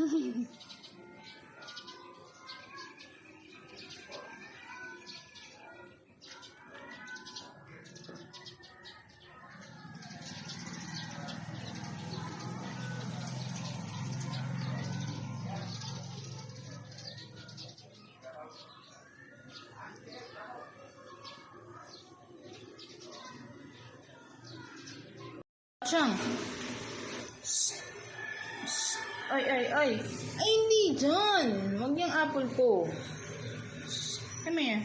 这。Ay, ay, ay. Ay, hindi dyan. Huwag yung apple ko. Come here.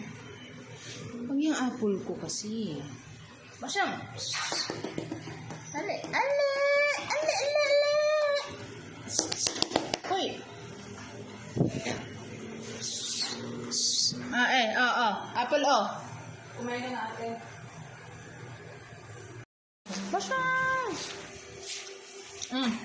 Huwag yung apple ko kasi. Basyang. Ale, ale, ale, ale, ale. Hoy. Ah, eh, ah, ah. Apple, oh. Kumain ka na ate. Basyang. Mm.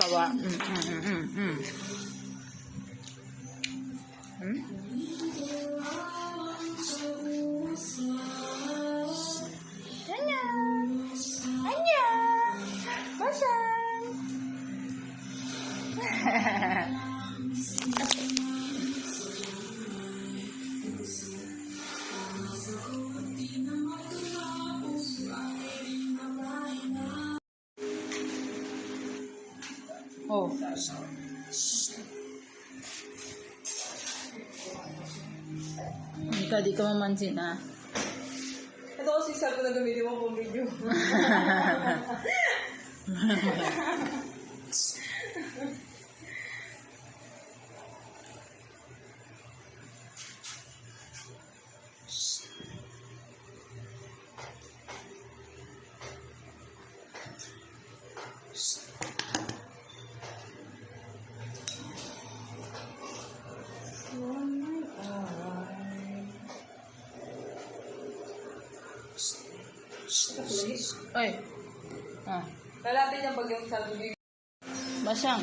かは。ん。Thank you. Oh. Ikaw, di ka mamansin, ha? Ito kasi sabi na gamitin mo pong video. Oy. Ah. Lalapit yung pag yung sabi. Basyang.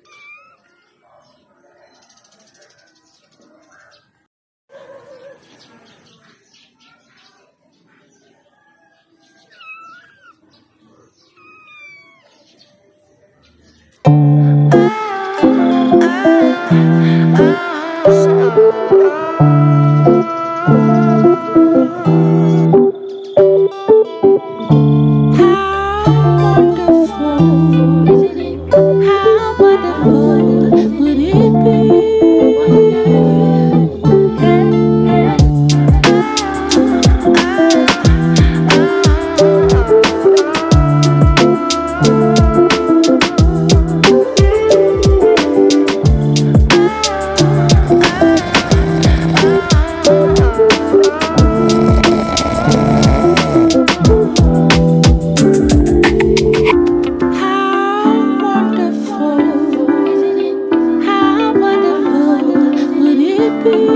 be